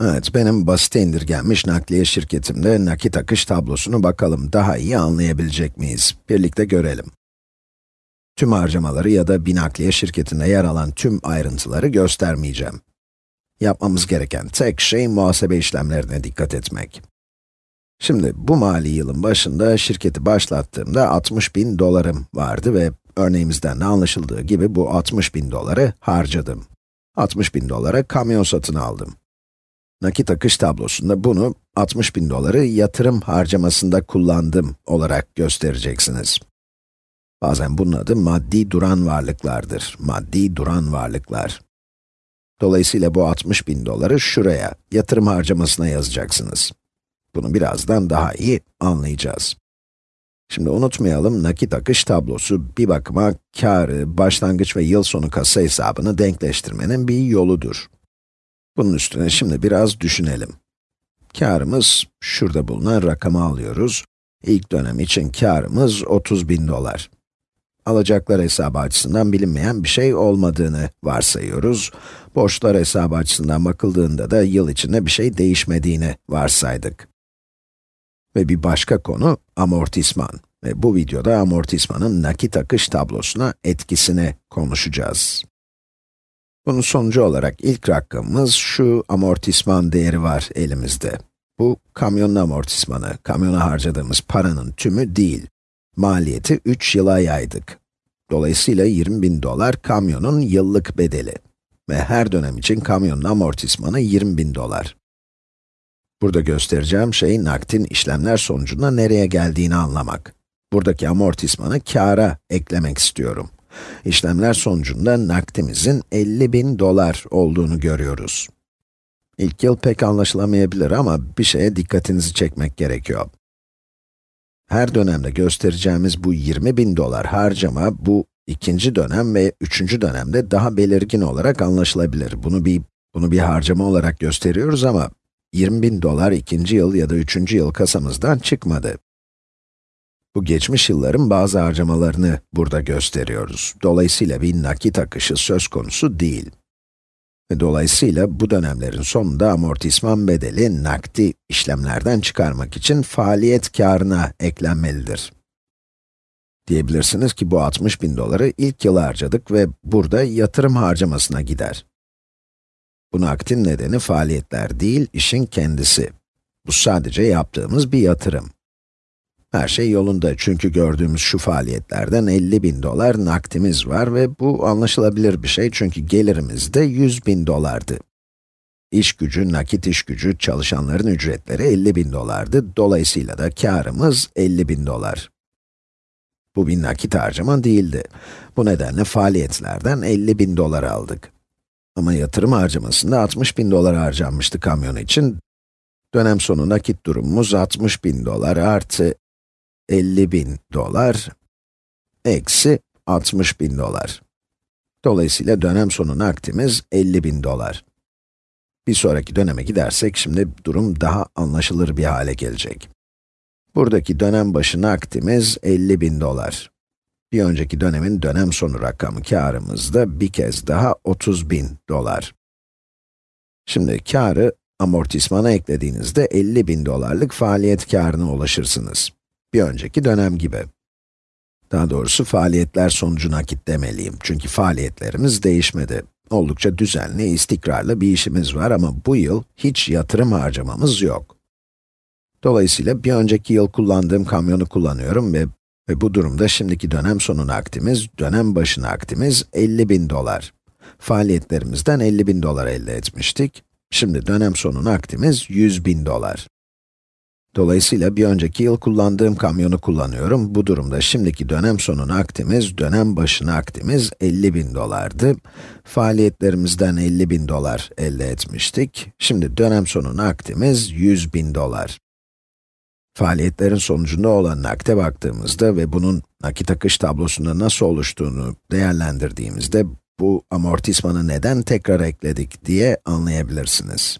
Evet, benim basit indirgenmiş nakliye şirketimde nakit akış tablosunu bakalım daha iyi anlayabilecek miyiz? Birlikte görelim. Tüm harcamaları ya da bir nakliye şirketinde yer alan tüm ayrıntıları göstermeyeceğim. Yapmamız gereken tek şey muhasebe işlemlerine dikkat etmek. Şimdi bu mali yılın başında şirketi başlattığımda 60 bin dolarım vardı ve örneğimizden de anlaşıldığı gibi bu 60 bin doları harcadım. 60 bin dolara kamyon satın aldım. Nakit akış tablosunda bunu 60 bin doları yatırım harcamasında kullandım olarak göstereceksiniz. Bazen bunun adı maddi duran varlıklardır. Maddi duran varlıklar. Dolayısıyla bu 60 bin doları şuraya, yatırım harcamasına yazacaksınız. Bunu birazdan daha iyi anlayacağız. Şimdi unutmayalım, nakit akış tablosu bir bakıma karı, başlangıç ve yıl sonu kasa hesabını denkleştirmenin bir yoludur. Bunun üstüne şimdi biraz düşünelim. Karımız, şurada bulunan rakamı alıyoruz. İlk dönem için karımız 30 bin dolar. Alacaklar hesabı açısından bilinmeyen bir şey olmadığını varsayıyoruz. Borçlar hesabı açısından bakıldığında da yıl içinde bir şey değişmediğini varsaydık. Ve bir başka konu amortisman. Ve bu videoda amortismanın nakit akış tablosuna etkisini konuşacağız. Bunun sonucu olarak ilk rakamımız şu amortisman değeri var elimizde. Bu kamyonun amortismanı, kamyona harcadığımız paranın tümü değil. Maliyeti 3 yıla yaydık. Dolayısıyla 20 bin dolar kamyonun yıllık bedeli. Ve her dönem için kamyonun amortismanı 20 bin dolar. Burada göstereceğim şey naktin işlemler sonucunda nereye geldiğini anlamak. Buradaki amortismanı kâra eklemek istiyorum. İşlemler sonucunda nakdimizin 50 bin dolar olduğunu görüyoruz. İlk yıl pek anlaşılamayabilir ama bir şeye dikkatinizi çekmek gerekiyor. Her dönemde göstereceğimiz bu 20 bin dolar harcama, bu ikinci dönem ve üçüncü dönemde daha belirgin olarak anlaşılabilir. Bunu bir, bunu bir harcama olarak gösteriyoruz ama 20 bin dolar ikinci yıl ya da üçüncü yıl kasamızdan çıkmadı. Bu geçmiş yılların bazı harcamalarını burada gösteriyoruz. Dolayısıyla bir nakit akışı söz konusu değil. Dolayısıyla bu dönemlerin sonunda amortisman bedeli nakdi işlemlerden çıkarmak için faaliyet karına eklenmelidir. Diyebilirsiniz ki bu 60 bin doları ilk yıl harcadık ve burada yatırım harcamasına gider. Bu nakdin nedeni faaliyetler değil, işin kendisi. Bu sadece yaptığımız bir yatırım. Her şey yolunda çünkü gördüğümüz şu faaliyetlerden 50 bin dolar nakdimiz var ve bu anlaşılabilir bir şey çünkü gelirimiz de 100 bin dolardı. İş gücü, nakit iş gücü, çalışanların ücretleri 50 bin dolardı. Dolayısıyla da karımız 50 bin dolar. Bu bir nakit harcama değildi. Bu nedenle faaliyetlerden 50 bin dolar aldık. Ama yatırım harcamasında 60 bin dolar harcanmıştı kamyon için. Dönem sonu nakit durumumuz 60 bin dolar artı 50 bin dolar eksi 60 bin dolar. Dolayısıyla dönem sonu nakdimiz 50 bin dolar. Bir sonraki döneme gidersek şimdi durum daha anlaşılır bir hale gelecek. Buradaki dönem başı nakdimiz 50 bin dolar. Bir önceki dönemin dönem sonu rakamı karımız da bir kez daha 30 bin dolar. Şimdi karı amortismana eklediğinizde 50 bin dolarlık faaliyet karına ulaşırsınız bir önceki dönem gibi. Daha doğrusu faaliyetler sonucu nakit demeliyim. Çünkü faaliyetlerimiz değişmedi. Oldukça düzenli, istikrarlı bir işimiz var ama bu yıl hiç yatırım harcamamız yok. Dolayısıyla bir önceki yıl kullandığım kamyonu kullanıyorum ve, ve bu durumda şimdiki dönem sonu nakdimiz, dönem başı nakdimiz 50 bin dolar. Faaliyetlerimizden 50 bin dolar elde etmiştik. Şimdi dönem sonu nakdimiz 100 bin dolar. Dolayısıyla bir önceki yıl kullandığım kamyonu kullanıyorum. Bu durumda şimdiki dönem sonu nakdimiz, dönem başı nakdimiz 50 bin dolardı. Faaliyetlerimizden 50 bin dolar elde etmiştik. Şimdi dönem sonu nakdimiz 100 bin dolar. Faaliyetlerin sonucunda olan nakde baktığımızda ve bunun nakit akış tablosunda nasıl oluştuğunu değerlendirdiğimizde bu amortismanı neden tekrar ekledik diye anlayabilirsiniz.